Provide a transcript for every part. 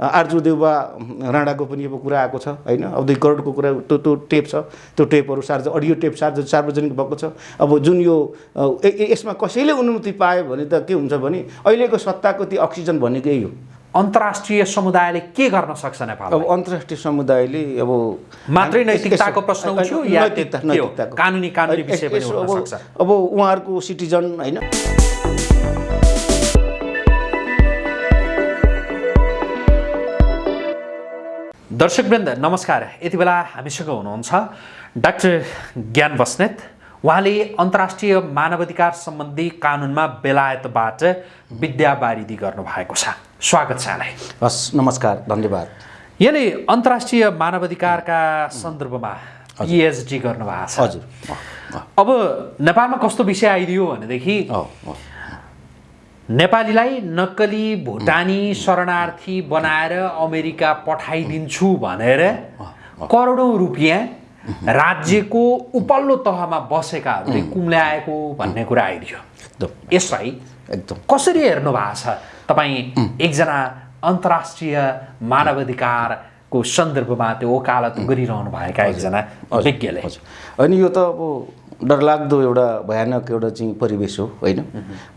आर्जु देउबा राणाको पनि अब कुरा आएको छ होइन? अब दुई करोडको कुरा त्यो त्यो टेप छ। त्यो टेपहरू सार्वजनिक अडियो टेप सार्व सार्वजनिक भएको छ। अब जुन यो यसमा कसैले अनुमति पायो भने त के हुन्छ भने अहिलेको सत्ताको त्यो अक्सिजन भनेको यही हो। अन्तर्राष्ट्रिय समुदायले के गर्न सक्छ नेपाल अब अन्तर्राष्ट्रिय समुदायले अब मात्रै नैतिकताको प्रश्न उठ्यो या कानुनी- कानुनी विषय। अब उहाँहरूको सिटिजन होइन? दर्शकवृन्द नमस्कार। यति बेला हामीसँग हुनुहुन्छ डाक्टर ज्ञान बस्नेत। उहाँले अन्तर्राष्ट्रिय मानवाधिकार सम्बन्धी कानुनमा बेलायतबाट विद्यावारिधि गर्नुभएको छ। स्वागत छ यहाँलाई। हस् नमस्कार धन्यवाद। यहाँले अन्तर्राष्ट्रिय मानवाधिकारका सन्दर्भमा पिएचडी गर्नुभएको छ। हजुर। अब नेपालमा कस्तो विषय आइदियो भनेदेखि। नेपालीलाई नक्कली भुटानी शरणार्थी बनाएर अमेरिका पठाइदिन्छु भनेर करोडौँ रुपियाँ राज्यको उपल्लो तहमा बसेकाहरूले कुम्ल्याएको भन्ने कुरा आइदियो। यसलाई एकदम। कसरी हेर्नु भएको छ? तपाईँ एकजना अन्तर्राष्ट्रिय मानवाधिकारको सन्दर्भमा त्यो वकालत गरिरहनु भएका एकजना विज्ञले। होइन यो त अब डरलाग्दो एउटा भयानक एउटा चाहिँ परिवेश हो होइन?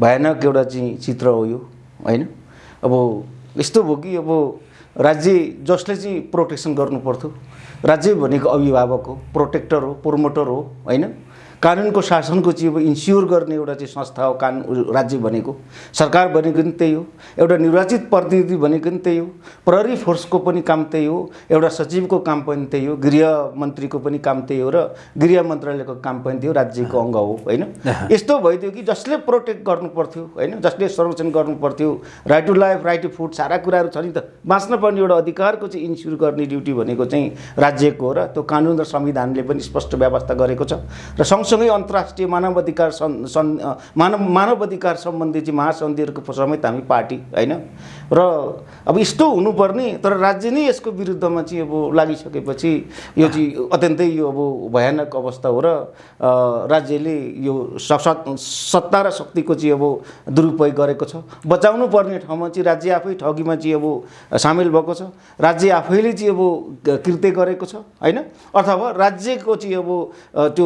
भयानक एउटा चाहिँ चित्र हो यो होइन? अब यस्तो भयो कि अब राज्य जसले चाहिँ प्रोटेक्सन गर्नु पर्थ्यो राज्य भनेको अभिभावक हो प्रोटेक्टर हो प्रोमोटर हो होइन? कानुनको शासनको चाहिँ अब इन्स्योर गर्ने एउटा चाहिँ संस्था हो कानुन राज्य भनेको। सरकार भनेको पनि त्यही हो एउटा निर्वाचित प्रतिनिधि भनेको पनि त्यही हो प्रहरी फोर्सको पनि काम त्यही हो एउटा सचिवको काम पनि त्यही हो गृह मन्त्रीको पनि काम त्यही हो र गृह मन्त्रालयको काम पनि थियो राज्यको अङ्ग हो होइन? यस्तो भइदियो कि जसले प्रोटेक्ट गर्नु पर्थ्यो होइन? जसले संरक्षण गर्नु पर्थ्यो right to life right to food सारा कुराहरू छ नि त। बाँच्न पर्ने एउटा अधिकारको चाहिँ इन्स्योर गर्ने ड्युटी भनेको चाहिँ राज्यको हो र त्यो कानुन र संविधानले पनि स्पष्ट व्यवस्था गरेको छ। र सँगसँगै अन्तर्राष्ट्रिय मानव अधिकार सन् सन् मानव अधिकार सम्बन्धी चाहिँ महासन्धिहरूको समेत हामी पार्टी होइन? र अब यस्तो हुनुपर्ने तर राज्य नै यसको विरुद्धमा चाहिँ अब लागिसकेपछि यो चाहिँ अत्यन्तै यो अब भयानक अवस्था हो र राज्यले यो सत्ता र शक्तिको चाहिँ अब दुरुपयोग गरेको छ। बचाउनु पर्ने ठाउँमा चाहिँ राज्य आफै ठगीमा चाहिँ अब सामेल भएको छ। राज्य आफैले चाहिँ अब कृत्य गरेको छ होइन? अथवा राज्यको चाहिँ अब त्यो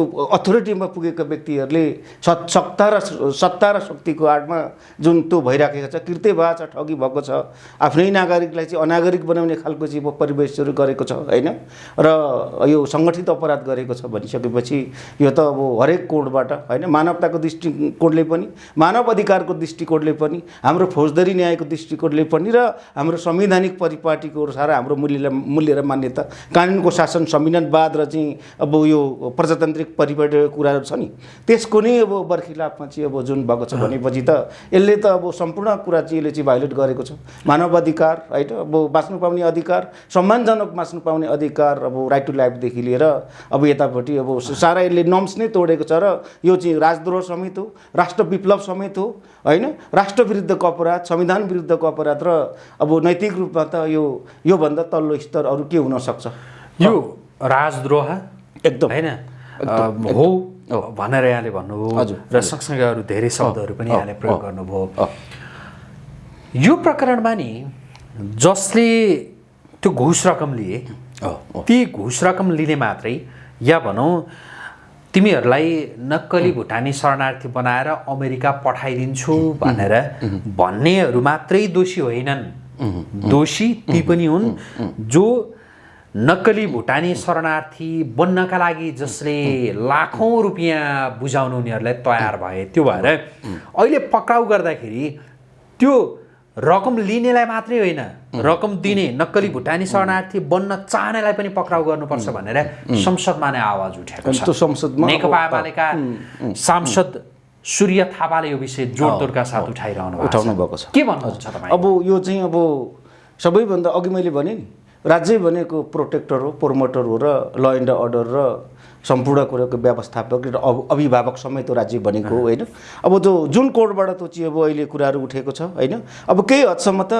अथोरिटीमा पुगेका व्यक्तिहरूले सत् सत्ता र सत्ता र शक्तिको आडमा जुन त्यो भइराखेको छ कृत्य भएको छ ठगी भएको छ आफ्नै नागरिकलाई चाहिँ अनागरिक बनाउने खालको चाहिँ परिवेशहरू गरेको छ होइन? र यो सङ्गठित अपराध गरेको छ भनिसकेपछि यो त अब हरेक कोडबाट होइन? मानवताको दृष्टिकोणले पनि मानव अधिकारको दृष्टिकोणले पनि हाम्रो फौजदारी न्यायको दृष्टिकोणले पनि र हाम्रो संवैधानिक परिपाटीको अनुसार हाम्रो मूल्य मूल्य र मान्यता कानुनको शासन संविधानवाद र चाहिँ अब यो प्रजातान्त्रिक परिपाटीको कुराहरू छ नि। त्यसको नै अब बर्खिलाफमा चाहिँ अब जुन भएको छ भनेपछि त यसले त अब सम्पूर्ण कुरा चाहिँ यसले चाहिँ भाइलेट गरेको छ। मानव अधिकार होइन अब बाँच्नु पाउने अधिकार सम्मानजनक बाँच्नु पाउने अधिकार अब राइट टु लाइफदेखि लिएर अब यतापट्टि अब सारा यसले नर्म्स नै तोडेको छ र यो चाहिँ राजद्रोह समेत हो राष्ट्र विप्लव समेत हो होइन? राष्ट्र विरुद्धको अपराध संविधान विरुद्धको अपराध र अब नैतिक रूपमा त यो योभन्दा तल्लो स्तर अरू के हुनसक्छ यो राजद्रोह एकदम। होइन? हो भनेर यहाँले भन्नुभयो र सँगसँगै अरू धेरै शब्दहरू पनि यहाँले प्रयोग गर्नुभयो। यो प्रकरणमा नि जसले त्यो घुस रकम लिए। ती घुस रकम लिने मात्रै या भनौँ तिमीहरूलाई नक्कली भुटानी शरणार्थी बनाएर अमेरिका पठाइदिन्छु भनेर भन्नेहरू मात्रै दोषी होइनन्। दोषी ती पनि हुन् जो नक्कली भुटानी शरणार्थी बन्नका लागि जसले लाखौँ रुपियाँ बुझाउनु उनीहरूलाई तयार भए त्यो भएर अहिले पक्राउ गर्दाखेरि त्यो रकम लिनेलाई मात्रै होइन रकम दिने नक्कली भुटानी शरणार्थी बन्न चाहनेलाई पनि पक्राउ गर्नुपर्छ भनेर संसदमा नै आवाज उठेको छ। संसदमा नेकपा एमालेका सांसद सूर्य थापाले यो विषय जोडतोडका साथ उठाइरहनु उठाउनु। भएको छ। के भन्नुहुन्छ तपाईँ? अब यो चाहिँ अब सबैभन्दा अघि मैले भने नि राज्य भनेको प्रोटेक्टर हो प्रोमोटर हो र ल एन्ड अर्डर र सम्पूर्ण कुराको व्यवस्थापक र अभिभावक समेत राज्य भनेको हो होइन? अब त्यो जुन कोडबाट त्यो चाहिँ अब अहिले कुराहरू उठेको छ होइन? अब केही हदसम्म त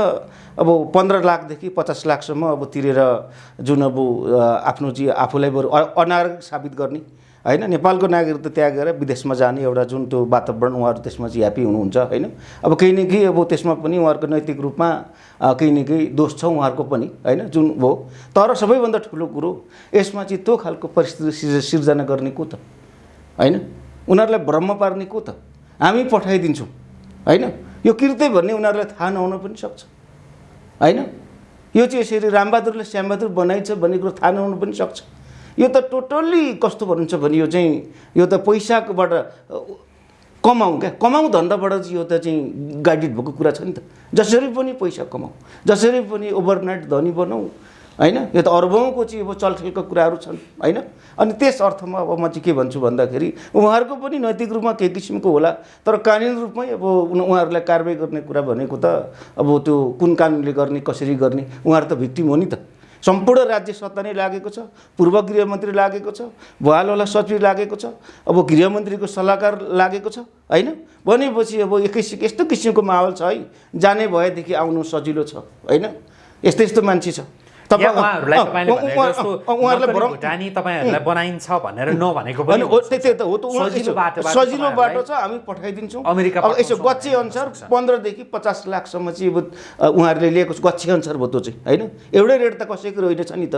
अब पन्ध्र लाखदेखि पचास लाखसम्म अब तिरेर जुन अब आफ्नो चाहिँ आफूलाई बरु अनागरिक साबित गर्ने होइन? नेपालको नागरिकता त्यागेर विदेशमा जाने एउटा जुन त्यो वातावरण उहाँहरू त्यसमा चाहिँ ह्याप्पी हुनुहुन्छ होइन? अब केही न केही अब त्यसमा पनि उहाँहरूको नैतिक रूपमा केही न केही दोष छ उहाँहरूको पनि होइन? जुन हो। तर सबैभन्दा ठुलो कुरो यसमा चाहिँ त्यो खालको परिस्थिति सिर्ज- सिर्जना गर्ने को त? होइन? उनीहरूलाई भ्रम पार्ने को त? हामी पठाइदिन्छौँ होइन? यो कृत्य भन्ने उनीहरूलाई थाहा नहुन पनि सक्छ होइन? यो चाहिँ यसरी रामबहादुरले श्यामबहादुर बनाइछ भन्ने कुरो थाहा नहुनु पनि सक्छ। यो त टोटल्ली कस्तो भन्नुहुन्छ भने यो चाहिँ यो त पैसाकोबाट कमाउँ क्या? कमाउँ धन्दाबाट चाहिँ यो त चाहिँ गाइडेड भएको कुरा छ नि त। जसरी पनि पैसा कमाउँ जसरी पनि ओभरनाइट धनी बनाऊ होइन? यो त अर्बौँको चाहिँ अब चलखेलको कुराहरू छन् होइन? अनि त्यस अर्थमा अब म चाहिँ के भन्छु भन्दाखेरि उहाँहरूको पनि नैतिक रूपमा के किसिमको होला तर कानुनी रूपमै अब उहाँहरूलाई कारवाही गर्ने कुरा भनेको त अब त्यो कुन कानुनले गर्ने कसरी गर्ने उहाँहरू त भिक्टिम हो नि त। सम्पूर्ण राज्य सत्ता नै लागेको छ पूर्व गृहमन्त्री लागेको छ भुवालवाला सचिव लागेको छ अब गृहमन्त्रीको सल्लाहकार लागेको छ होइन? भनेपछि अब एकै यस्तो किसिमको माहौल छ है जाने भएदेखि आउनु सजिलो छ होइन? यस्तो यस्तो मान्छे छ। उहाँहरूलाई भुटानी तपाईँहरूलाई बनाइन्छ भनेर नभनेको होइन पनि हो त्यही त्यही त हो त उहाँ- सजिलो बाटो छ हामी पठाइदिन्छौँ। अमेरिका यसो गच्छे अनुसार। पन्ध्रदेखि पचास लाखसम्म चाहिँ उहाँहरूले लिएको गच्छे अनुसार भयो त्यो चाहिँ होइन? एउटै रेट त कसैको रहेन छ नि त।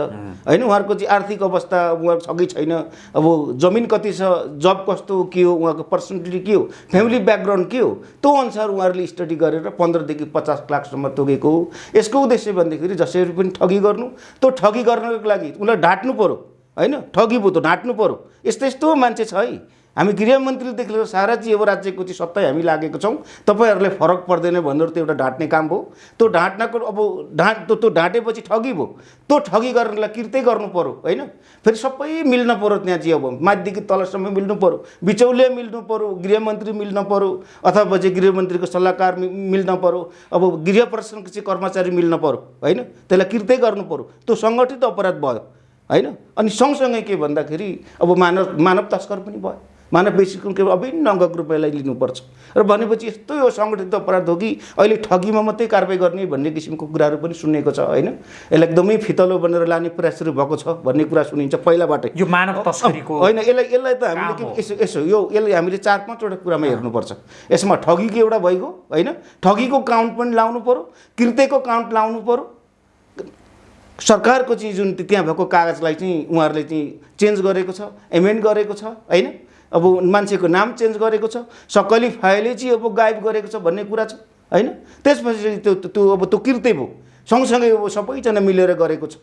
होइन? उहाँहरूको चाहिँ आर्थिक अवस्था उहाँको छ कि छैन। अब जमिन कति छ जब कस्तो के हो उहाँको पर्सनालिटी के हो फ्यामिली ब्याकग्राउन्ड के हो त्यो अनुसार उहाँहरूले स्टडी गरेर पन्ध्रदेखि पचास लाखसम्म तोकेको हो। यसको उद्देश्य भन्दाखेरि जसरी पनि ठगी गर्नु त्यो ठगी गर्नको लागि उनीलाई ढाँट्नु पऱ्यो होइन? ठगी भयो त ढाँट्नु पऱ्यो यस्तो यस्तो मान्छे छ है। हामी गृहमन्त्रीदेखि लिएर सारा चाहिँ अब राज्यको चाहिँ सत्तै हामी लागेको छौँ। तपाईँहरूलाई फरक पर्दैन भनेर त्यो एउटा ढाँट्ने काम भयो त्यो ढाँट्नको अब ढाँट त्यो त्यो ढाँटेपछि ठगी भयो। त्यो ठगी गर्नलाई किर्तै गर्नु पऱ्यो होइन? फेरि सबै मिल्न पऱ्यो त्यहाँ चाहिँ अब माथिदेखि तलसम्म मिल्नु पऱ्यो बिचौलिया मिल्नु पऱ्यो गृहमन्त्री मिल्न पऱ्यो अथवा चाहिँ गृहमन्त्रीको सल्लाहकार मिल्न पऱ्यो अब गृह प्रशासनको चाहिँ कर्मचारी मिल्न पऱ्यो होइन? त्यसलाई किर्तै गर्नु पऱ्यो त्यो सङ्गठित अपराध भयो होइन? अनि सँगसँगै के भन्दाखेरि अब मानव मानव तस्कर पनि भयो। मानव बेसीको अभिन्न अङ्गको रुपियाँलाई लिनुपर्छ। र भनेपछि यस्तो यो सङ्गठित अपराध हो कि अहिले ठगीमा मात्रै कारवाही गर्ने भन्ने किसिमको कुराहरू पनि सुनेको छ होइन? यसलाई एकदमै फितलो बनेर लाने प्रयास सुरु भएको छ भन्ने कुरा सुनिन्छ पहिलाबाटै। यो मानव तस्करीको होइन यसलाई यसलाई त हामीले। यसो यसो यो यसलाई हामीले चार पाँचवटा कुरामा हेर्नुपर्छ। यसमा ठगीको एउटा भइगयो होइन? ठगीको काउन्ट पनि लाउनु पऱ्यो कृत्यको काउन्ट लाउनु पऱ्यो सरकारको चाहिँ जुन त्यहाँ भएको कागजलाई चाहिँ उहाँहरूले चाहिँ चेन्ज गरेको छ एमेन्ड गरेको छ होइन? अब मान्छेको नाम चेन्ज गरेको छ सक्कली फाइलै चाहिँ अब गायब गरेको छ भन्ने कुरा छ होइन? त्यसपछि त्यो त्यो अब त्यो कृत्य भयो। सँगसँगै अब सबैजना मिलेर गरेको छ।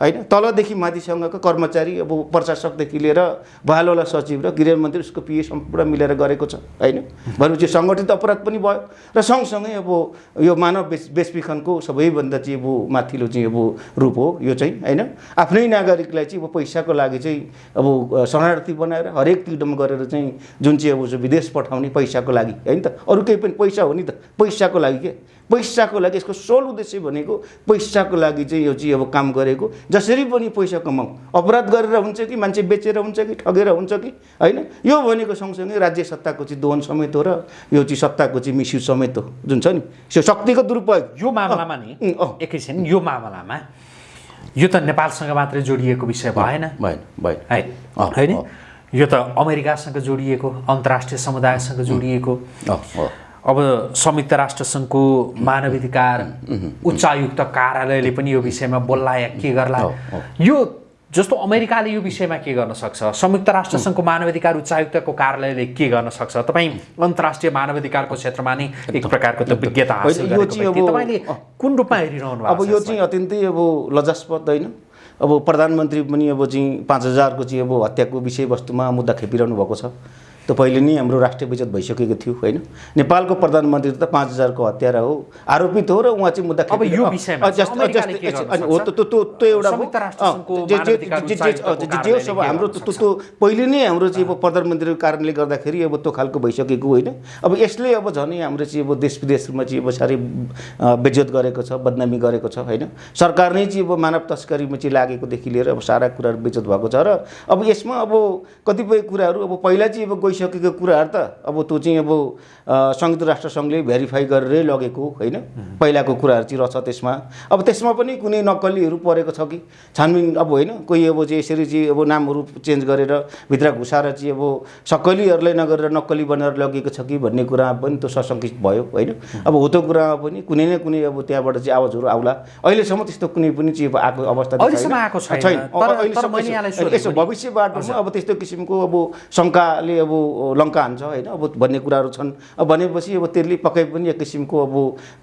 होइन? तलदेखि माथिसँगको कर्मचारी अब प्रशासकदेखि लिएर भालोला सचिव र गृहमन्त्री उसको पिए सम्पूर्ण मिलेर गरेको छ होइन? भनेपछि सङ्गठित अपराध पनि भयो र सँगसँगै अब यो मानव बेच बेचबिखनको सबैभन्दा चाहिँ अब माथिल्लो चाहिँ अब रूप हो यो चाहिँ होइन? आफ्नै नागरिकलाई चाहिँ अब पैसाको लागि चाहिँ अब शरणार्थी बनाएर हरेक तिडम गरेर चाहिँ जुन चाहिँ अब विदेश पठाउने पैसाको लागि होइन त? अरू केही पनि पैसा हो नि त। पैसाको लागि के? पैसाको लागि यसको सोल उद्देश्य भनेको पैसाको लागि चाहिँ यो चाहिँ अब काम गरेको। जसरी पनि पैसा कमाऊ। अपराध गरेर हुन्छ कि मान्छे बेचेर हुन्छ कि ठगेर हुन्छ कि होइन? यो भनेको सँगसँगै राज्य सत्ताको चाहिँ दोहन समेत हो र यो चाहिँ सत्ताको चाहिँ मिसयुज समेत हो। जुन छ नि? त्यो शक्तिको दुरुपयोग। यो मामलामा नि। एकैछिन यो मामलामा यो त नेपालसँग मात्रै जोडिएको विषय भएन। भएन भएन। है? होइन। यो त अमेरिकासँग जोडिएको अन्तर्राष्ट्रिय समुदायसँग जोडिएको। अब संयुक्त राष्ट्रसङ्घको मानवाधिकार उच्चायुक्त कार्यालयले पनि यो विषयमा बोल्ला या के गर्ला। यो जस्तो अमेरिकाले यो विषयमा के गर्न सक्छ? संयुक्त राष्ट्रसङ्घको मानवाधिकार उच्चायुक्तको कार्यालयले के गर्न सक्छ? तपाईँ अन्तर्राष्ट्रिय मानवाधिकारको क्षेत्रमा नै एक प्रकारको त विज्ञता हासिल तपाईँले कुन रूपमा हेरिरहनु अब यो? चाहिँ अत्यन्तै अब लजास्पद होइन? अब प्रधानमन्त्री पनि अब चाहिँ पाँच हजारको चाहिँ अब हत्याको विषयवस्तुमा मुद्दा खेपिरहनु भएको छ। त्यो पहिले नै हाम्रो राष्ट्रिय विजत भइसकेको थियो होइन? नेपालको प्रधानमन्त्री त पाँच हजारको हत्यारा हो आरोपित हो र उहाँ चाहिँ मुद्दा हो? त्यो एउटा जे- हाम्रो त्यो पहिले नै हाम्रो चाहिँ अब प्रधानमन्त्रीको कारणले गर्दाखेरि अब त्यो खालको भइसकेको होइन? अब यसले अब झनै हाम्रो चाहिँ अब देश विदेशमा चाहिँ अब साह्रै अ, बेज्जत गरेको छ बदनामी गरेको छ होइन? सरकार नै चाहिँ अब मानव तस्करीमा चाहिँ लागेकोदेखि लिएर अब सारा कुराहरू बेज्जत भएको छ र अब यसमा अब कतिपय कुराहरू अब पहिला चाहिँ अब गइसकेको कुराहरू त अब त्यो चाहिँ अब संयुक्त राष्ट्र सङ्घले भेरिफाई गरेरै लगेको होइन? पहिलाको कुराहरू चाहिँ रहेछ त्यसमा। अब त्यसमा पनि कुनै नक्कलीहरू परेको छ कि? छानबिन अब होइन कोही अब चाहिँ यसरी चाहिँ अब नामहरू चेन्ज गरेर भित्र घुसाएर चाहिँ अब सक्कलीहरूलाई नगरेर नक्कली बनाएर लगेको छ कि भन्ने कुरामा पनि त्यो सशङ्कित भयो होइन? अब हो त्यो कुरामा पनि कुनै न कुनै अब त्यहाँबाट चाहिँ आवाजहरू आउला। अहिलेसम्म त्यस्तो कुनै पनि चाहिँ अब आएको अवस्था छैन। यसो- सोधेँ यसो पनि। भविष्य बाटोमा अब त्यस्तो किसिमको अब शङ्काले अब लङ्का हान्छ होइन? अब भन्ने कुराहरू छन्। अब भनेपछि अब त्यसले पक्कै पनि एक किसिमको अब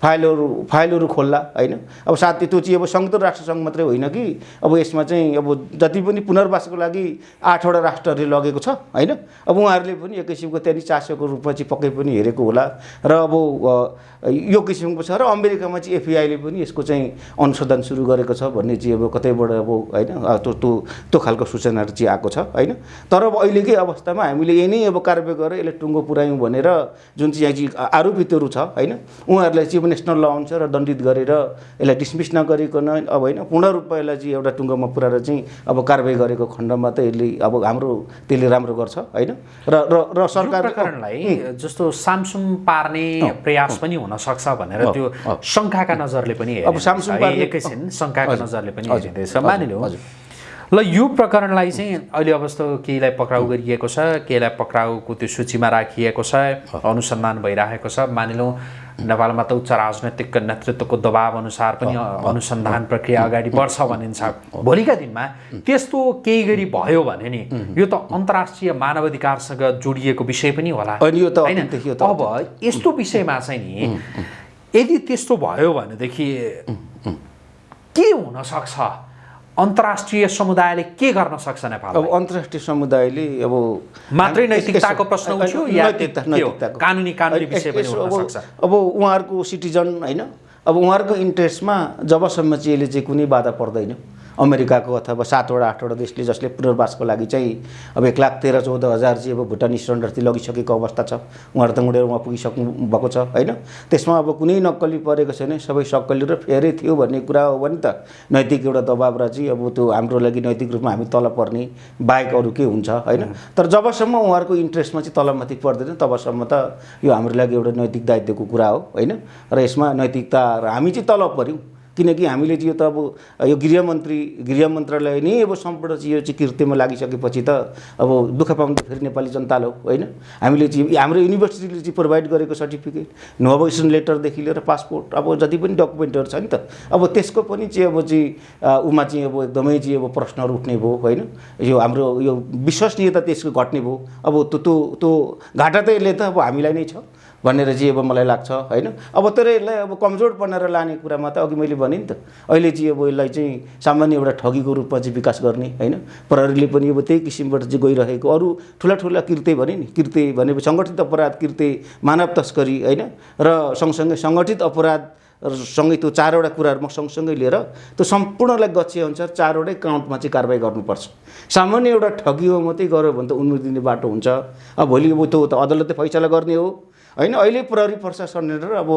फाइलहरू फाइलहरू खोल्ला होइन? अब साथै त्यो चाहिँ अब संयुक्त राष्ट्र सङ्घ मात्रै होइन कि? अब यसमा चाहिँ अब जति पनि पुनर्वासको लागि आठवटा राष्ट्रहरूले लगेको छ होइन? अब उहाँहरूले पनि एक किसिमको त्यहाँनिर चासोको रूपमा चाहिँ पक्कै पनि हेरेको होला। र अब यो किसिमको छ र अमेरिकामा चाहिँ एफआईले पनि यसको चाहिँ अनुसन्धान सुरु गरेको छ भन्ने चाहिँ अब कतैबाट अब होइन त्यो त्यो त्यो खालको सूचनाहरू चाहिँ आएको छ होइन? तर अब अहिलेकै अवस्थामा हामीले यही नै अब कारवाही गरेर यसलाई टुङ्गो पुऱ्यायौँ भनेर जुन चाहिँ यहाँ चाहिँ आरोपितहरू छ होइन? उहाँहरूलाई चाहिँ अब नेसनल ल अनुसार दण्डित गरेर यसलाई डिसमिस नगरिकन अब होइन पूर्ण रूपमा यसलाई चाहिँ एउटा टुङ्गोमा पुऱ्याएर चाहिँ अब कारवाही गरेको खण्डमा त यसले अब हाम्रो त्यसले राम्रो गर्छ होइन? र र र यो सरकार प्रकरणलाई जस्तो सामसुम पार्ने प्रयास पनि हुन सक्छ भनेर त्यो। शङ्काका नजरले पनि अब सामसुङ एकैछिन शङ्काका नजरले पनि हेरिँदैछ। मानिलिउँ। ल यो प्रकरणलाई चाहिँ अहिले अवस्था केहीलाई पक्राउ गरिएको छ केहीलाई पक्राउको त्यो सूचीमा राखिएको छ अनुसन्धान भइरहेको छ मानिलौँ नेपालमा त उच्च राजनैतिक नेतृत्वको दबाव अनुसार पनि अनुसन्धान प्रक्रिया अगाडि बढ्छ भनिन्छ। भोलिका दिनमा त्यस्तो केही गरी भयो भने नि यो त अन्तर्राष्ट्रिय मानवाधिकारसँग जोडिएको विषय पनि होला। अनि यो त होइन? अब यस्तो विषयमा चाहिँ नि यदि त्यस्तो भयो भनेदेखि के हुन सक्छ अन्तर्राष्ट्रिय समुदायले के गर्न सक्छ अब नेपाललाई अन्तर्राष्ट्रिय समुदायले अब मात्रै नैतिकताको प्रश्न कानुनी- कानुनी विषय पनि अब-। अब उहाँहरूको सिटिजन होइन अब उहाँहरूको इन्ट्रेस्टमा जबसम्म चाहिँ यसले चाहिँ कुनै बाधा पर्दैन। अमेरिकाको अथवा सातवटा आठवटा देशले जसले पुनर्वासको लागि चाहिँ अब एक लाख तेह्र चौध हजार चाहिँ अब भुटानी शरणार्थी लगिसकेको अवस्था छ। उहाँहरू त उडेर उहाँ पुगिसक्नु भएको छ होइन? त्यसमा अब कुनै नक्कली परेको छैन। सबै सक्कली र फेरै थियो भन्ने कुरा हो भने त नैतिक एउटा दबाब र चाहिँ अब त्यो हाम्रो लागि नैतिक रूपमा हामी तल पर्ने बाहेक अरू के हुन्छ होइन? तर जबसम्म उहाँहरूको इन्ट्रेस्टमा चाहिँ तलमाथि पर्दैन तबसम्म त यो हाम्रो लागि एउटा नैतिक दायित्वको कुरा हो होइन? र यसमा नैतिकता र हामी चाहिँ तल पऱ्यौँ किनकि हामीले चाहिँ यो त अब यो गृहमन्त्री गृह मन्त्रालय नै अब सम्पूर्ण चाहिँ यो चाहिँ कृत्यमा लागिसकेपछि त अब दुःख पाउनु त फेरि नेपाली जनताले हो होइन? हामीले चाहिँ हाम्रो युनिभर्सिटीले चाहिँ प्रोभाइड गरेको सर्टिफिकेट नोभेसन लेटरदेखि लिएर पासपोर्ट अब जति पनि डकुमेन्टहरू छ नि त अब त्यसको पनि चाहिँ अब चाहिँ उमा चाहिँ अब एकदमै चाहिँ अब प्रश्नहरू उठ्ने भयो होइन? यो हाम्रो यो विश्वसनीयता त्यसको घट्ने भयो। अब त्यो त्यो त्यो घाटा त यसले त अब हामीलाई नै छ। भनेर चाहिँ अब मलाई लाग्छ होइन? अब तर यसलाई अब कमजोर बनाएर लाने कुरामा त अघि मैले भने नि त अहिले चाहिँ अब यसलाई चाहिँ सामान्य एउटा ठगीको रूपमा चाहिँ विकास गर्ने होइन? प्रहरीले पनि अब त्यही किसिमबाट चाहिँ गइरहेको अरू ठुला ठुला कृत्य भने नि कृत्य भनेपछि सङ्गठित अपराध कृत्य मानव तस्करी होइन? र सँगसँगै सङ्गठित अपराध सँगै त्यो चारवटा कुराहरू म सँगसँगै लिएर त्यो सम्पूर्णलाई गच्छे अनुसार चारवटै काउन्टमा चाहिँ कारवाही गर्नुपर्छ। सामान्य एउटा ठगी हो मात्रै गऱ्यो भने त दिने बाटो हुन्छ। अब भोलि अब त्यो त अदालतले फैसला गर्ने हो। होइन अहिले प्रहरी प्रशासन र अब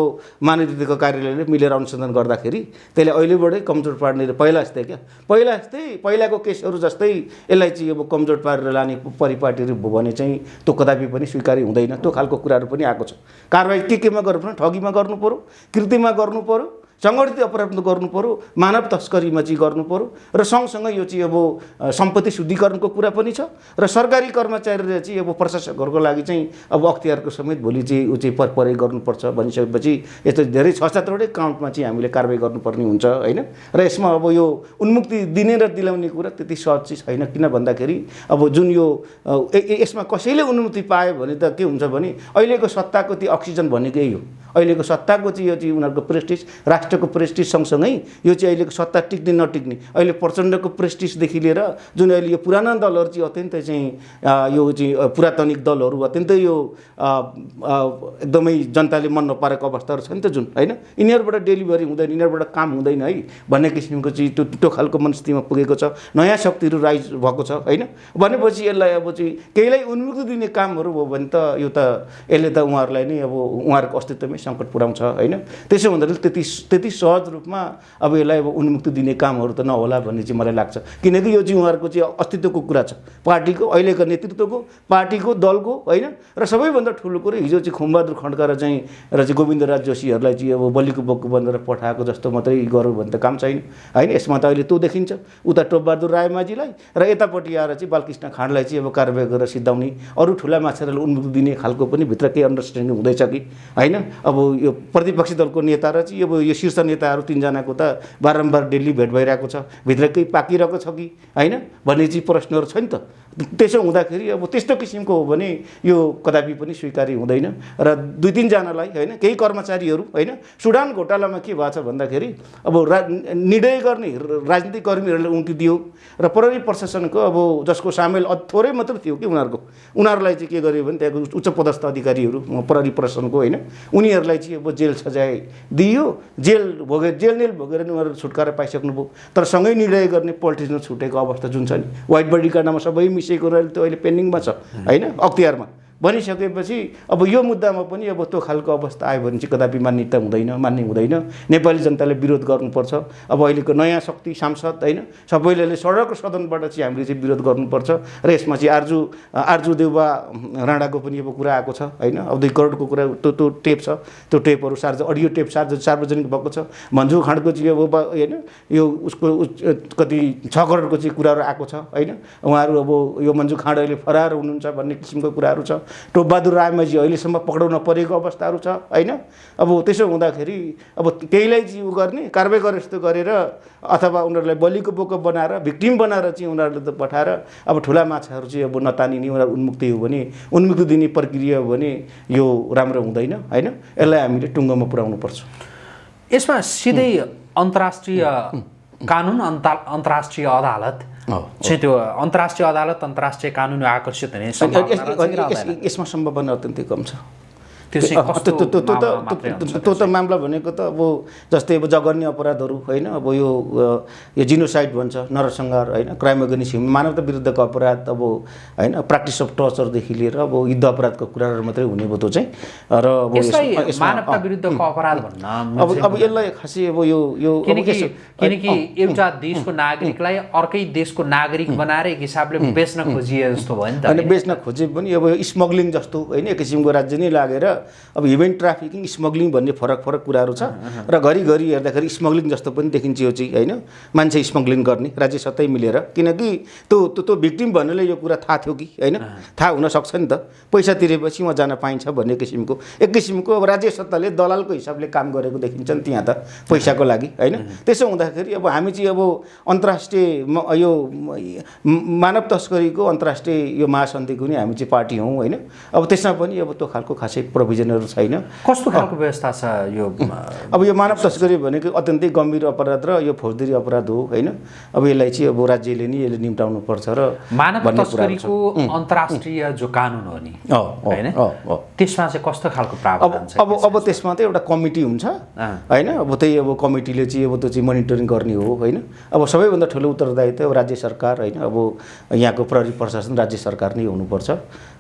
महानिर्देशकको कार्यालयले मिलेर अनुसन्धान गर्दाखेरि त्यसले अहिलेबाटै कमजोर पार्ने पहिला जस्तै क्या? पहिला जस्तै पहिलाको केसहरू जस्तै यसलाई चाहिँ अब कमजोर पारेर लाने परिपाटीहरू भयो भने चाहिँ त्यो कदापि पनि स्वीकार्य हुँदैन। त्यो खालको कुराहरू पनि आएको छ। कारवाही के केमा गर्नु ठगीमा गर्नु पऱ्यो कृतिमा गर्नु पऱ्यो सङ्गठित अपराध गर्नु पऱ्यो मानव तस्करीमा चाहिँ गर्नु पऱ्यो र सँगसँगै यो चाहिँ अब सम्पत्ति शुद्धिकरणको कुरा पनि छ र सरकारी कर्मचारीले चाहिँ अब प्रशासकहरूको लागि चाहिँ अब अख्तियारको समेत भोलि चाहिँ ऊ चाहिँ पर परे गर्नुपर्छ भनिसकेपछि यस्तो धेरै छ सातवटै काउन्टमा चाहिँ हामीले कारवाही गर्नुपर्ने हुन्छ होइन? र यसमा अब यो उन्मुक्ति दिने र दिलाउने कुरा त्यति सहज चाहिँ छैन किन भन्दाखेरि अब जुन यो यसमा कसैले उन्मुक्ति पायो भने त के हुन्छ भने अहिलेको सत्ताको त्यो अक्सिजन भनेको यही हो। अहिलेको सत्ताको चाहिँ यो चाहिँ उनीहरूको प्रेस्टिज राष्ट्रको प्रेस्टिज सँगसँगै यो चाहिँ अहिलेको सत्ता टिक्ने नटिक्ने अहिले प्रचण्डको प्रेस्टिजदेखि लिएर जुन अहिले यो पुराना दलहरू चाहिँ अत्यन्तै चाहिँ यो चाहिँ पुरातनिक दलहरू अत्यन्तै यो एकदमै जनताले मन नपारेको अवस्थाहरू छ नि त जुन होइन? यिनीहरूबाट डेलिभरी हुँदैन यिनीहरूबाट काम हुँदैन है भन्ने किसिमको चाहिँ त्यो त्यो खालको मनस्थितिमा पुगेको छ नयाँ शक्तिहरू राइज भएको छ होइन? भनेपछि यसलाई अब चाहिँ केहीलाई उन्मुक्ति दिने कामहरू भयो भने त यो त यसले त उहाँहरूलाई नै अब उहाँहरूको अस्तित्वमै सङ्कट पुऱ्याउँछ होइन? त्यसो हुँदाखेरि त्यति त्यति सहज रूपमा अब यसलाई अब उन्मुक्ति दिने कामहरू त नहोला भन्ने चाहिँ मलाई लाग्छ। किनकि यो चाहिँ उहाँहरूको चाहिँ अस्तित्वको कुरा छ। पार्टीको अहिलेको नेतृत्वको पार्टीको दलको होइन? र सबैभन्दा ठुलो कुरो हिजो चाहिँ खुमबहादुर खड्का र चाहिँ र चाहिँ गोविन्दराज जोशीहरूलाई चाहिँ अब बलिको बोक्को बनेर पठाएको जस्तो मात्रै गरौँ भने त काम छैन होइन? यसमा त अहिले त्यो देखिन्छ। उता टोपबहादुर रायमाझीलाई र यतापट्टि आएर चाहिँ बालकृष्ण खाँडलाई चाहिँ अब कारवाही गरेर सिद्धाउने अरू ठुला माछाहरूलाई उन्मुक्ति दिने खालको पनि भित्र केही अन्डरस्ट्यान्डिङ हुँदैछ कि होइन? अब यो प्रतिपक्षी दलको नेता र चाहिँ अब यो शीर्ष नेताहरू तिनजनाको त बारम्बार दिल्ली भेट भइरहेको छ भित्र केही पाकिरहेको छ कि? होइन? भन्ने चाहिँ प्रश्नहरू छ नि त। त्यसो हुँदाखेरि अब त्यस्तो किसिमको हो भने यो कदापि पनि स्वीकार्य हुँदैन। र दुई तिनजनालाई होइन केही कर्मचारीहरू होइन सुडान घोटालामा के भएको छ भन्दाखेरि अब रा निर्णय गर्ने राजनीतिक कर्मीहरूले उम्ति दियो र प्रहरी प्रशासनको अब जसको सामेल थोरै मात्र थियो कि उनीहरूको। उनीहरूलाई चाहिँ के गर्यो भने त्यहाँको उच्च पदस्थ अधिकारीहरू प्रहरी प्रशासनको होइन उनीहरूलाई चाहिँ अब जेल सजाय दियो। जेल भोगे जेल नेल भोगेर नि उनीहरू छुटकारा पाइसक्नुभयो। तर सँगै निर्णय गर्ने पोलिटिक्समा छुटेको अवस्था जुन छ नि व्हाइट बडी कार्डमा सबै मिसिएको रहेर त्यो अहिले पेन्डिङमा छ। होइन? अख्तियारमा। भनिसकेपछि अब यो मुद्दामा पनि अब त्यो खालको अवस्था आयो भने चाहिँ कदापि मान्यता हुँदैन मान्ने हुँदैन। नेपाली जनताले विरोध गर्नुपर्छ। अब अहिलेको नयाँ शक्ति सांसद होइन? सबैले सडक सदनबाट चाहिँ हामीले चाहिँ विरोध गर्नुपर्छ। र यसमा चाहिँ आर्जु आर्जु देउबा राणाको पनि अब कुरा आएको छ होइन? अब दुई करोडको कुरा त्यो त्यो टेप छ। त्यो टेपहरू सार्ज अडियो टेप सार्ज सार्वजनिक भएको छ। भन्जु खाँडको चाहिँ अब होइन? यो उसको कति छ करोडको चाहिँ कुराहरू आएको छ होइन? उहाँहरू अब यो मन्जु खाँड अहिले फरार हुनुहुन्छ भन्ने किसिमको कुराहरू छ। टोपबहादुर रायमाझी अहिलेसम्म पक्राउन परेको अवस्थाहरू छ होइन? अब त्यसो हुँदाखेरि अब केहीलाई चाहिँ उ गर्ने कारवाही गरे जस्तो गरेर अथवा उनीहरूलाई बलिको बोको बनाएर भिक्टिम बनाएर चाहिँ उनीहरूले त पठाएर अब ठुला माछाहरू चाहिँ अब नतानिने उनीहरू उन्मुक्ति हो भने उन्मुक्ति दिने प्रक्रिया हो भने यो राम्रो हुँदैन होइन? यसलाई हामीले टुङ्गोमा पुर्याउनु पर्छ यसमा सिधै अन्तर्राष्ट्रिय कानुन अन्त अन्तर्राष्ट्रिय अदालत। चाहिँ त्यो अन्तर्राष्ट्रिय अदालत अन्तर्राष्ट्रिय कानुन आकर्षित हुने? यसमा सम्भावना अत्यन्तै कम छ। त- मामला भनेको त अब जस्तै अब जघन्य अपराधहरू होइन अब यो यो जिनोसाइड भन्छ नरसंहार होइन क्राइम अगेन्स्ट ह्युमन मानवता विरुद्धको अपराध अब होइन प्र्याक्टिस अफ टर्चरदेखि लिएर अब युद्ध अपराधको कुराहरू मात्रै हुने भयो त्यो चाहिँ र मानवता अँ, विरुद्धको अपराध भन्न अब अब यसलाई खासै अब यो यो किनकि एउटा देशको नागरिकलाई अर्कै देशको नागरिक बनाएर एक हिसाबले बेच्न खोजिए जस्तो भयो नि त? बेच्न खोजे पनि अब यो स्मग्लिङ जस्तो होइन एक किसिमको राज्य नै लागेर अब ह्युमन ट्राफिकिङ स्मग्लिङ भन्ने फरक फरक कुराहरू छ। र घरिघरि हेर्दाखेरि स्मग्लिङ जस्तो पनि देखिन्छ यो चाहिँ होइन? मान्छे स्मग्लिङ गर्ने राज्य सत्तै मिलेर। किनकि त्यो त्यो त्यो भिक्टिम भन्नेले यो कुरा थाहा थियो कि होइन? थाहा हुनसक्छ नि त। पैसा तिरेपछि उहाँ जान पाइन्छ भन्ने किसिमको। एक किसिमको अब राज्य सत्ताले दलालको हिसाबले काम गरेको देखिन्छ नि त्यहाँ त पैसाको लागि होइन? त्यसो हुँदाखेरि अब हामी चाहिँ अब अन्तर्राष्ट्रिय यो मानव तस्करीको अन्तर्राष्ट्रिय यो महासन्धिको नि हामी चाहिँ पार्टी हौँ होइन? अब त्यसमा पनि अब त्यो खालको खासै प्रोभिजनहरू छैन। कस्तो खालको व्यवस्था छ यो अब यो मानव तस्करी भनेको अत्यन्तै गम्भीर अपराध र यो फौजदारी अपराध हो होइन? अब यसलाई चाहिँ अब राज्यले नि यसले निम्टाउनु पर्छ र मानव। तस्करीको अन्तर्राष्ट्रिय जो कानुन हो नि होइन। त्यसमा चाहिँ कस्तो खालको अब प्रावधान छ अब अब त्यसमा? त एउटा कमिटी हुन्छ। होइन? अब त्यही अब कमिटीले चाहिँ अब त्यो चाहिँ मोनिटरिङ गर्ने हो होइन? अब सबैभन्दा ठुलो उत्तरदायित्व राज्य सरकार होइन? अब यहाँको प्रहरी प्रशासन राज्य सरकार नै हुनुपर्छ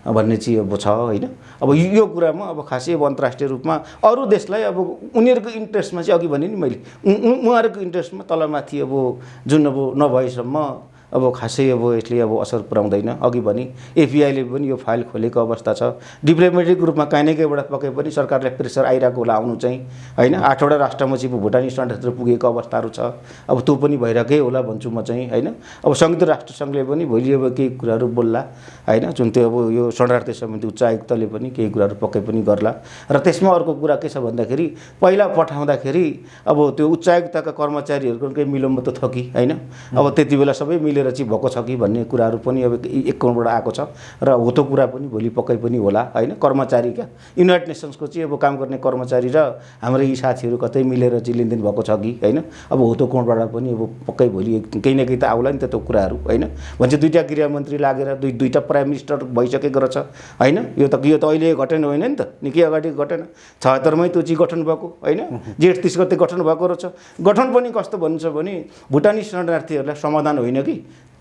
भन्ने चाहिँ अब छ होइन? अब यो कुरामा अब खासै अब अन्तर्राष्ट्रिय रूपमा अरू देशलाई अब उनीहरूको इन्ट्रेस्टमा चाहिँ अघि भने नि मैले। उहाँहरूको इन्ट्रेस्टमा तलमाथि अब जुन अब नभएसम्म अब खासै अब यसले अब असर पुऱ्याउँदैन। अघि भने एफबिआईले पनि यो फाइल खोलेको अवस्था छ। डिप्लोमेटिक रूपमा काहीँ न कहीँबाट पके पनि सरकारलाई प्रेसर आइरहेको होला आउनु चाहिँ होइन? आठवटा राष्ट्रमा चाहिँ भुटानी स्ट्यान्डहरू पुगेको अवस्थाहरू छ। अब त्यो पनि भइरहेकै होला भन्छु म चाहिँ होइन? अब संयुक्त राष्ट्र सङ्घले पनि भोलि अब केही कुराहरू बोल्ला होइन? जुन त्यो अब यो शरणार्थी समिति उच्च आयुक्तले पनि केही कुराहरू पक्कै पनि गर्ला। र त्यसमा अर्को कुरा के छ भन्दाखेरि पहिला पठाउँदाखेरि अब त्यो उच्च आयुक्तका कर्मचारीहरूको केही मिलोमो त छ कि होइन? अब त्यति बेला सबै मिलेर चाहिँ भएको छ कि भन्ने कुराहरू पनि अब एक करोडबाट आएको छ। र हो त्यो कुरा पनि भोलि पक्कै पनि होला होइन? कर्मचारी क्या युनाइटेड नेसन्सको चाहिँ अब काम गर्ने कर्मचारी र हाम्रो यी साथीहरू कतै मिलेर चाहिँ लेनदेन भएको छ कि होइन? अब हो त्यो कोणबाट पनि अब पक्कै भोलि केही न केही त आउला नि त त्यो कुराहरू होइन? भन्छ दुईवटा गृहमन्त्री लागेर दुई दुईवटा प्राइम मिनिस्टर भइसकेको रहेछ होइन? यो त यो त अहिले घटन होइन नि त। निकै अगाडि घटन। छहत्तरमै त्यो चाहिँ गठन भएको होइन? जेठ तिस गते गठन भएको रहेछ। गठन पनि कस्तो भन्छ भने भुटानी शरणार्थीहरूलाई समाधान होइन कि?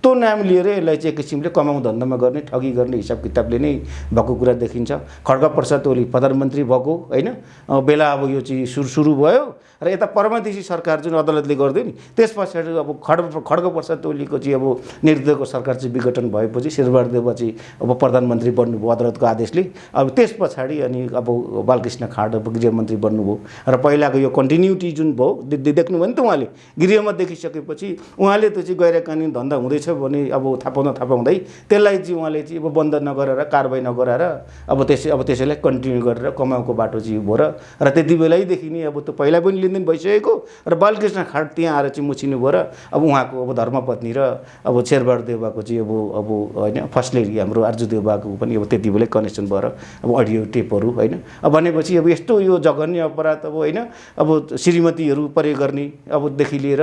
त्यस्तो नाम लिएर यसलाई चाहिँ एक किसिमले कमाउ धन्दामा गर्ने ठगी गर्ने हिसाब किताबले नै भएको कुरा देखिन्छ। खड्ग प्रसाद ओली प्रधानमन्त्री भएको होइन? बेला अब यो चाहिँ सुरु सुरु भयो। र यता परमादेशी सरकार जुन अदालतले गरिदियो नि त्यस पछाडि अब खड्ग खड्ग प्रसाद ओलीको चाहिँ अब नेतृत्वको सरकार चाहिँ विघटन भएपछि शेरबहादुर देउवा चाहिँ अब प्रधानमन्त्री बन्नुभयो अदालतको आदेशले। अब त्यस पछाडि अनि अब बालकृष्ण खाँड अब गृहमन्त्री बन्नुभयो। र पहिलाको यो कन्टिन्युटी जुन भयो देख्नुभयो नि त उहाँले गृहमा देखिसकेपछि उहाँले त्यो चाहिँ गैर कानुनी धन्दा हुँदैछ भने अब थाहा पाउँदा थाहा त्यसलाई चाहिँ उहाँले चाहिँ अब बन्द नगरेर कारवाही नगराएर अब त्यसै अब त्यसैलाई कन्टिन्यू गरेर कमाउको बाटो चाहिँ भयो र त्यति बेलैदेखि नै अब त्यो पहिला पनि लेनदेन भइसकेको र बालकृष्ण खाँड त्यहाँ आएर चाहिँ मुछिनु भयो र अब उहाँको अब धर्मपत्नी र अब शेरबहादुर देउवाको चाहिँ अब अब होइन फर्स्ट लेडी हाम्रो आर्जु देउवाको पनि अब त्यति बेलै कनेक्सन भएर अब अडियो टेपहरू होइन। अब भनेपछि अब यस्तो यो जघन्य अपराध अब होइन अब श्रीमतीहरू प्रयोग गर्ने अबदेखि लिएर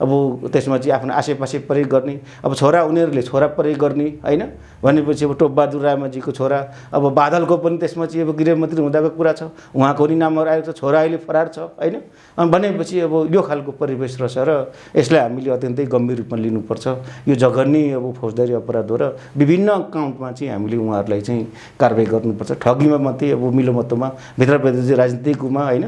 अब त्यसमा चाहिँ आफ्नो आसेपासे प्रयोग गर्ने अब छोरा उनीहरूले छोरा प्रयोग गर्ने होइन। भनेपछि अब टोपबहादुर रायमाझीको छोरा अब बादलको पनि त्यसमा चाहिँ अब गृहमन्त्री हुँदाको कुरा छ। उहाँको पनि नामहरू आएको छ छोरा अहिले फरार छ होइन। भनेपछि अब यो खालको परिवेश रहेछ र यसलाई हामीले अत्यन्तै गम्भीर रूपमा लिनुपर्छ। यो जघन्य अब फौजदारी अपराध हो र विभिन्न काउन्टमा चाहिँ हामीले उहाँहरूलाई चाहिँ कारवाही गर्नुपर्छ। ठगीमा मात्रै अब मिलोमतोमा भित्रभित्र चाहिँ राजनीतिकमा होइन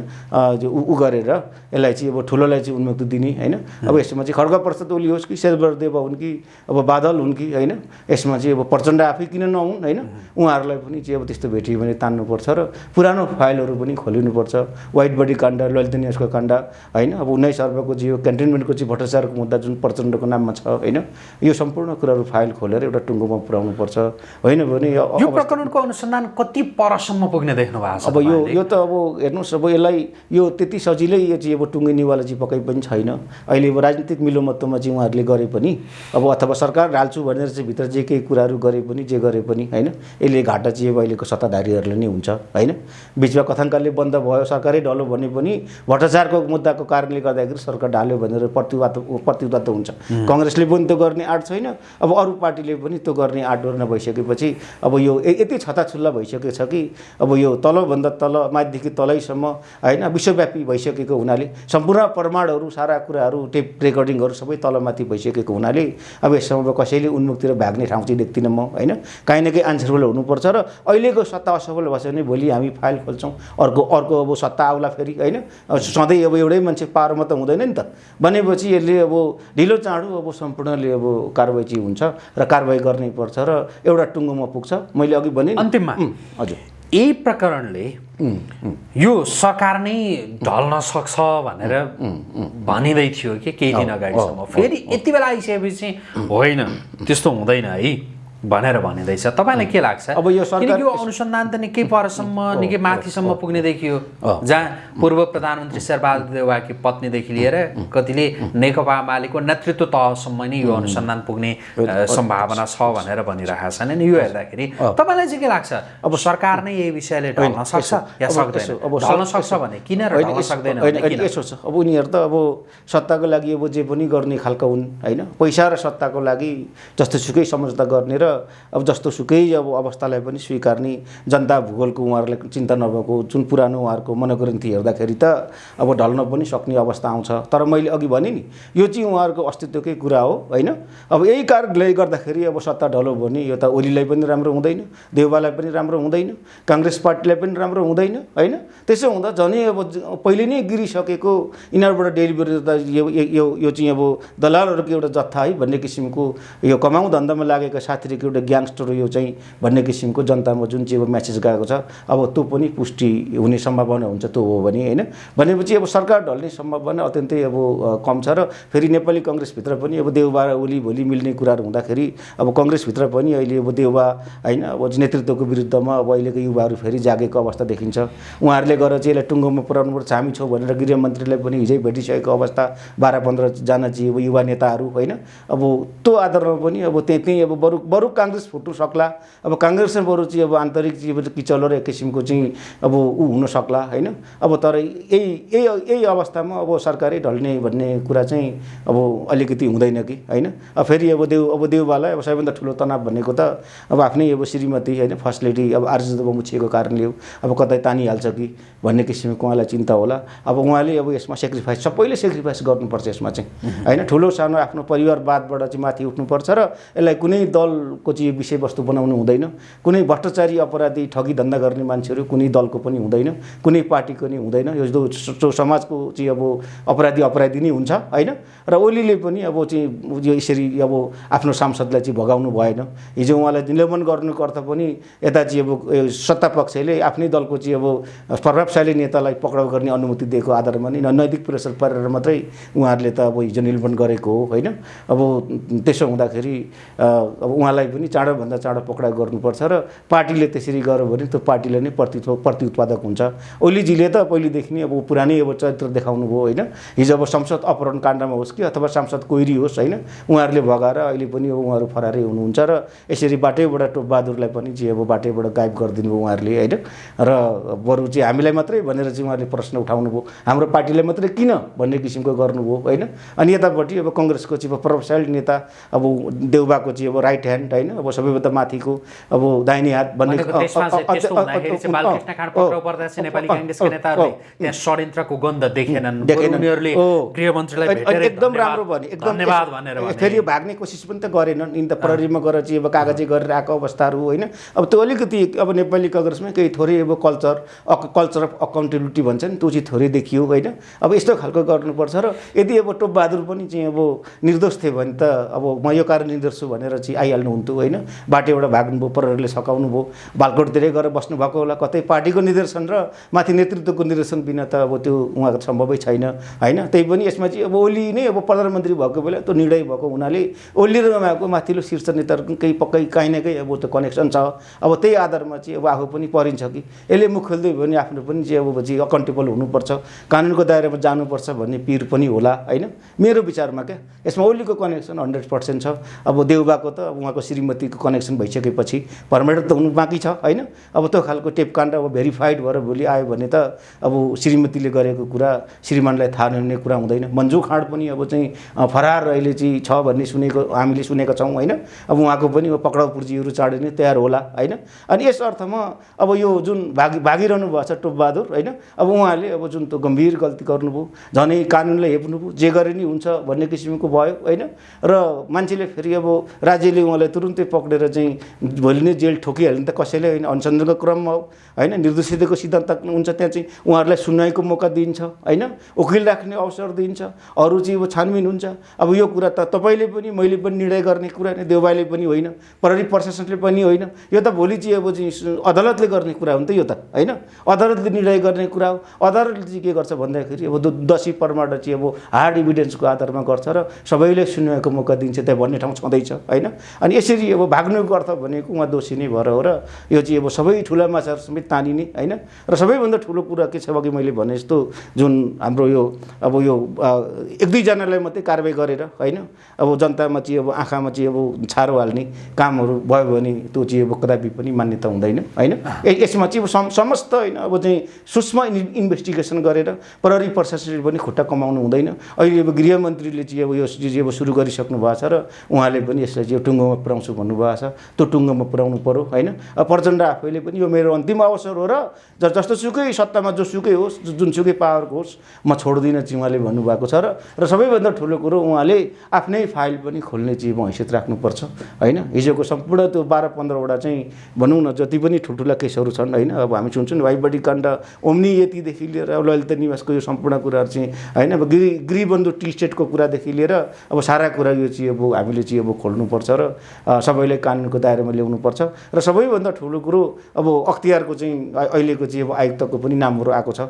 उ गरेर यसलाई चाहिँ अब ठुलोलाई चाहिँ उन्मुक्ति दिने होइन। अब यसमा चाहिँ खड्ग प्रसाद ओली होस् कि शेरबहादुर देव हुन् कि अब बादल हुन् कि होइन यसमा चाहिँ अब प्रचण्ड आफै किन नहुन् होइन उहाँहरूलाई पनि चाहिँ अब त्यस्तो भेटियो भने तान्नुपर्छ र पुरानो फाइलहरू पनि खोलिनुपर्छ। वाइट बडी काण्ड ललित न्यासको काण्ड होइन? अब उन्नाइस अर्बको चाहिँ यो क्यान्टोनमेन्टको चाहिँ भ्रष्टाचारको मुद्दा जुन प्रचण्डको नाममा छ होइन? यो सम्पूर्ण कुराहरू फाइल खोलेर एउटा टुङ्गोमा पुर्याउनुपर्छ होइन भने यो प्रकरणको अनुसन्धान कति परसम्म पुग्ने देख्नु भएको छ अब यो? यो त अब हेर्नुहोस् अब यसलाई यो त्यति सजिलै यो चाहिँ अब टुङ्गिनेवाला चाहिँ पक्कै पनि छैन। अहिले अब राजनीतिक मिलोमत्वमा चाहिँ उहाँहरूले गरे पनि अब अथवा सरकार ढाल्छु भनेर चाहिँ भित्र जे केही कुराहरू गरे पनि जे गरे पनि होइन? यसले घाटा चाहिँ अब अहिलेको सत्ताधारीहरूले नै हुन्छ होइन? बिचमा कथाङ्काले बन्द भयो सरकारै ढल्यो भने पनि भ्रष्टाचारको मुद्दाको कारणले गर्दाखेरि सरकार ढाल्यो भनेर प्रतिवाद प्रतिवाद हुन्छ। कङ्ग्रेसले पनि त्यो गर्ने आँट छैन अब अरू पार्टीले पनि त्यो गर्ने आँट गर्न भइसकेपछि अब यो यति छताछुल्ला भइसकेको छ कि अब यो तलभन्दा तल माथिदेखि तलैसम्म होइन विश्वव्यापी भइसकेको हुनाले सम्पूर्ण प्रमाणहरू सारा कुराहरू टेप रेकर्डिङहरू सबै तलमाथि भइसकेको हुनाले अब यसमा कसैले उन्मुक्तिर भाग्ने ठाउँ चाहिँ देख्दिनँ म होइन। काहीँ न काहीँ आन्सरफुल हुनुपर्छ र अहिलेको सत्ता असफल भएछ भने भोलि हामी फाइल खोल्छौँ। अर्को अर्को अब सत्ता आउला फेरि होइन। अब सधैँ अब एउटै मान्छे पावरमा त हुँदैन नि त। भनेपछि यसले अब ढिलो चाँडो अब सम्पूर्णले अब कारवाही चाहिँ हुन्छ र कारवाही गर्नै पर्छ र एउटा टुङ्गोमा पुग्छ। मैले अघि भने अन्तिममा हजुर। यही प्रकरणले यो सरकार नै ढल्न सक्छ भनेर भनिँदै थियो कि केही दिन अगाडिसम्म। फेरि यति बेला आइसकेपछि होइन त्यस्तो हुँदैन है। भनेर भनिँदैछ। तपाईँलाई के लाग्छ? अब यो किनकि यो अनुसन्धान त निकै परसम्म निकै माथिसम्म पुग्ने देखियो जहाँ पूर्व प्रधानमन्त्री शेरबहादुर देउवाकी पत्नीदेखि लिएर कतिले नेकपा एमालेको नेतृत्व तहसम्म नै यो अनुसन्धान पुग्ने सम्भावना छ भनेर भनिरहेका छन्। अनि यो हेर्दाखेरि तपाईँलाई चाहिँ के लाग्छ? अब सरकार नै यही विषयले ढल्न सक्छ या सक्दैन? ढल्न सक्छ भने किन ढल्न सक्दैन यसो छ। अब उनीहरू त अब सत्ताको लागि अब जे पनि गर्ने खालका हुन् होइन? पैसा र सत्ताको लागि जस्तो सुकै सम्झौता गर्ने र अब जस्तो सुकै अब अवस्थालाई पनि स्वीकार्ने जनता भूगोलको उहाँहरूलाई चिन्ता नभएको जुन पुरानो उहाँहरूको मनोग्रन्थी हेर्दाखेरि त अब ढल्न पनि सक्ने अवस्था आउँछ। तर मैले अघि भने नि यो चाहिँ उहाँहरूको अस्तित्वकै कुरा हो होइन? अब यही कारणले गर्दाखेरि अब सत्ता ढल्यो भने यो त ओलीलाई पनि राम्रो हुँदैन देउबालाई पनि राम्रो हुँदैन काङ्ग्रेस पार्टीलाई पनि राम्रो हुँदैन होइन? त्यसो हुँदा झनै अब पहिले नै गिरिसकेको यिनीहरूबाट डेलिभरी त यो यो- चाहिँ अब दलालहरूको एउटा जत्था है भन्ने किसिमको यो कमाउ धन्दामा लागेका साथीहरूको एउटा ग्याङ्स्टर यो चाहिँ भन्ने किसिमको जनतामा जुन चाहिँ अब म्यासेज गएको छ अब त्यो पनि पुष्टि हुने सम्भावना हुन्छ त्यो हो भने होइन। भनेपछि अब सरकार ढल्ने सम्भावना अत्यन्तै अब कम छ र फेरि नेपाली कङ्ग्रेसभित्र पनि अब देउबा र ओली भोलि मिल्ने कुराहरू हुँदाखेरि अब कङ्ग्रेसभित्र पनि अहिले अब देउबा होइन अब नेतृत्वको विरुद्धमा अब अहिलेको युवाहरू फेरि जागेको अवस्था देखिन्छ। उहाँहरूले गएर चाहिँ यसलाई टुङ्गोमा पुऱ्याउनुपर्छ हामी छौँ भनेर गृहमन्त्रीलाई पनि हिजै भेटिसकेको अवस्था बाह्र पन्ध्रजना चाहिँ अब युवा नेताहरू होइन। अब त्यो आधारमा पनि अब त्यहीँ त्यहीँ अब बरु बरु काङ्ग्रेस फुट्नु सक्ला। अब काङ्ग्रेसमा बरु चाहिँ अब आन्तरिक चाहिँ किचलो र एक किसिमको चाहिँ अब ऊ हुन सक्ला होइन? अब तर यही यही यही अवस्थामा अब सरकारै ढल्ने भन्ने कुरा चाहिँ अब अलिकति हुँदैन कि होइन? अब फेरि अब देउ अब देउबालाई अब सबैभन्दा ठुलो तनाव भनेको त अब आफ्नै अब श्रीमती होइन? फर्स्ट लेडी अब आर्जुदब मुछिएको कारणले हो। अब कतै तानिहाल्छ कि भन्ने किसिमको उहाँलाई चिन्ता होला। अब उहाँले अब यसमा सेक्रिफाइस सबैले सेक्रिफाइस गर्नुपर्छ यसमा चाहिँ होइन? ठुलो सानो आफ्नो परिवारवादबाट चाहिँ माथि उठ्नुपर्छ र यसलाई कुनै दलको चाहिँ विषयवस्तु बनाउनु हुँदैन। कुनै भ्रष्टाचारी अपराधी ठगी धन्दा गर्ने मान्छेहरू कुनै दलको पनि हुँदैन कुनै पार्टीको नि हुँदैन। यो समाजको चाहिँ अब अपराधी अपराधी नै हुन्छ होइन? र ओलीले पनि अब चाहिँ यो यसरी अब आफ्नो सांसदलाई चाहिँ भगाउनु भएन। हिजो उहाँलाई निलम्बन गर्नुको अर्थ पनि यता चाहिँ अब सत्ता पक्षले आफ्नै दलको चाहिँ अब प्रभावशाली नेतालाई पक्राउ गर्ने अनुमति दिएको आधारमा नै नैतिक प्रेसर पारेर मात्रै उहाँहरूले त अब हिजो निलम्बन गरेको हो होइन? अब त्यसो हुँदाखेरि अब उहाँलाई पनि चाँडोभन्दा चाँडो पक्राउ गर्नुपर्छ र पार्टीले त्यसरी गर्यो भने त्यो पार्टीले नै प्रति प्रतिउत्पादक हुन्छ। ओलीजीले त पहिलेदेखि नै अब पुरानै अब चरित्र देखाउनु भयो होइन। हिजो अब संसद अपहरण काण्डमा होस् कि अथवा सांसद कोइरी होस् होइन उहाँहरूले भगाएर अहिले पनि अब उहाँहरू फरारै हुनुहुन्छ र यसरी बाटैबाट टोपबहादुरलाई पनि चाहिँ अब बाटैबाट गायब गरिदिनु भयो उहाँहरूले होइन। र बरु चाहिँ हामीलाई मात्रै भनेर चाहिँ उहाँहरूले प्रश्न उठाउनु भयो हाम्रो पार्टीलाई मात्रै किन भन्ने किसिमको गर्नुभयो होइन। अनि यतापट्टि अब कङ्ग्रेसको चाहिँ अब प्रभावशाली नेता अब देउबाको चाहिँ अब राइट ह्यान्ड होइन? अब सबैभन्दा माथिको अब दाहिने हात भन्ने एकदम राम्रो भने एकदम। फेरि यो भाग्ने कोसिस पनि त गरेनन्। यिनी त प्रहरीमा गएर चाहिँ अब कागजी गरेर आएको अवस्थाहरू होइन। अब त्यो अलिकति अब नेपाली काङ्ग्रेसमा केही थोरै अब कल्चर कल्चर अफ अकाउन्टेबिलिटी भन्छ नि त्यो चाहिँ थोरै देखियो होइन। अब यस्तो खालको गर्नुपर्छ र यदि अब टोपबहादुर पनि चाहिँ अब निर्दोष थियो भने त अब म यो कारण निर्दोष छु भनेर चाहिँ आइहाल्नु हुन्थ्यो होइन। बाटोबाट भाग्नुभयो प्रहरीले सकाउनु भयो। बालकोटतिरै गएर बस्नु भएको होला। कतै पार्टीको निर्देशन र माथि नेतृत्वको निर्देशन बिना त अब त्यो उहाँको सम्भवै छैन होइन? त्यही पनि यसमा चाहिँ अब ओली नै अब प्रधानमन्त्री भएको बेला त्यो निर्णय भएको हुनाले ओली र उहाँको माथिल्लो शीर्ष नेताहरूको केही पक्कै काहीँ न काहीँ अब त्यो कनेक्सन छ। अब त्यही आधारमा चाहिँ अब आफू पनि परिन्छ कि। यसले मुख खोल्दै भयो भने आफ्नो पनि चाहिँ अब चाहिँ अकाउन्टेबल हुनुपर्छ। कानुनको दायरामा जानुपर्छ भन्ने पिर पनि होला होइन? मेरो विचारमा क्या यसमा ओलीको कनेक्सन हन्ड्रेड पर्सेन्ट छ। अब देउबाको त उहाँको श्रीमतीको कनेक्सन भइसकेपछि पर्मानेन्ट त हुनु बाँकी छ होइन? अब त्यो खालको टेपकाण्ड अब भेरिफाइड भएर भोलि आयो भने त अब श्रीमतीले गरेको कुरा श्रीमानलाई थाहा नहुने कुरा हुँदैन। मन्जु खाँड पनि अब चाहिँ फरार अहिले चाहिँ छ भन्ने सुनेको हामीले सुनेका छौँ होइन? अब उहाँको पनि पक्राउ पुर्जीहरू चाडिने तयार होला होइन? अनि यस अर्थमा अब यो जुन भागी भागिरहनु भएको छ टोपबहादुर होइन? अब उहाँले अब जुन त्यो गम्भीर गल्ती गर्नुभयो झनै कानुनलाई हेप्नुभयो जे गरे नि हुन्छ भन्ने किसिमको भयो होइन? र मान्छेले फेरि अब राज्यले उहाँलाई तुरुन्तै पक्रेर चाहिँ भोलि नै जेल ठोकिहाल्यो भने त कसैले होइन? अनुसन्धानको क्रममा हो होइन? निर्दोषिताको सिद्धान्त हुन्छ त्यहाँ चाहिँ उहाँहरूलाई सुनाइको मौका दिन्छ होइन? वकिल राख्ने अवसर दिन्छ अरू चाहिँ अब छानबिन हुन्छ। अब यो कुरा त तपाईँले पनि मैले पनि निर्णय गर्ने कुरा नै देउबाले पनि होइन प्रहरी प्रशासनले पनि होइन। यो त भोलि चाहिँ अब चाहिँ अदालतले गर्ने कुरा हो नि त यो त होइन? अदालतले निर्णय गर्ने कुरा हो। अदालतले चाहिँ के गर्छ भन्दाखेरि अब दो- दोषी प्रमाण चाहिँ अब हार्ड इभिडेन्सको आधारमा गर्छ र सबैले सुन्नको मौका दिन्छ त्यहाँ भन्ने ठाउँ छँदैछ होइन? अनि यसरी अब भाग्नुको अर्थ भनेको उहाँ दोषी नै भएर हो र यो चाहिँ अब सबै ठुला माछाहरू समेत तानिने होइन? र सबैभन्दा ठुलो कुरा के छ अघि मैले भने जस्तो जुन हाम्रो यो अब यो एक दुईजनालाई मात्रै कारवाही गरेर होइन? अब जनतामा चाहिँ अब आँखामा चाहिँ अब छारो हाल्ने कामहरू भयो भने त्यो चाहिँ अब कदापि पनि मान्यता हुँदैन होइन? यसमा चाहिँ अब सम समस्त होइन अब चाहिँ सूक्ष्म इन्- इन्भेस्टिगेसन गरेर प्रहरी प्रशासनले पनि खुट्टा कमाउनु हुँदैन। अहिले अब गृहमन्त्रीले चाहिँ अब यो चिज अब सुरु गरिसक्नु भएको छ र उहाँले पनि यसलाई चाहिँ टुङ्गोमा पुऱ्याउँछु भन्नुभएको छ। त्यो टुङ्गोमा पुऱ्याउनु पऱ्यो होइन? प्रचण्ड आफैले पनि यो मेरो अन्तिम अवसर हो र ज- जस्तो सुकै सत्तामा जोसुकै होस् जुनसुकै पावरको होस् म छोड्दिनँ चाहिँ उहाँले भन्नुभएको छ र र सबैभन्दा ठुलो कुरो उहाँले आफ्नै फाइल पनि खोल्ने चाहिँ अब हैसियत राख्नुपर्छ होइन? हिजोको सम्पूर्ण त्यो बाह्र पन्ध्रवटा चाहिँ भनौँ न जति पनि ठुल्ठुला केसहरू छन् होइन? अब हामी सुन्छौँ वाइबडी काण्ड ओम्नी यतिदेखि लिएर ललिता निवासको यो सम्पूर्ण कुराहरू चाहिँ होइन? अब गृह गृहबन्धु टी स्टेटको कुरादेखि लिएर अब सारा कुरा यो चाहिँ अब हामीले चाहिँ अब खोल्नुपर्छ र सबैलाई कानुनको दायरामा ल्याउनुपर्छ। र सबैभन्दा ठुलो कुरो अब अख्तियारको चाहिँ अहिलेको चाहिँ अब आयुक्तको पनि नामहरू आएको छ।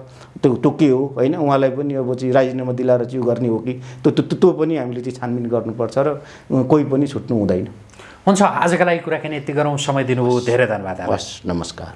त्यो त्यो के हो होइन? उहाँलाई पनि अब चाहिँ राजीनामा दिलाएर चाहिँ गर्ने हो कि? त्यो त्यो पनि हामीले चाहिँ छानबिन गर्नुपर्छ र कोही पनि छुट्नु हुँदैन। हुन्छ आजका लागि कुराकानी यति गरौँ। समय दिनुभयो धेरै धन्यवाद। हस् नमस्कार।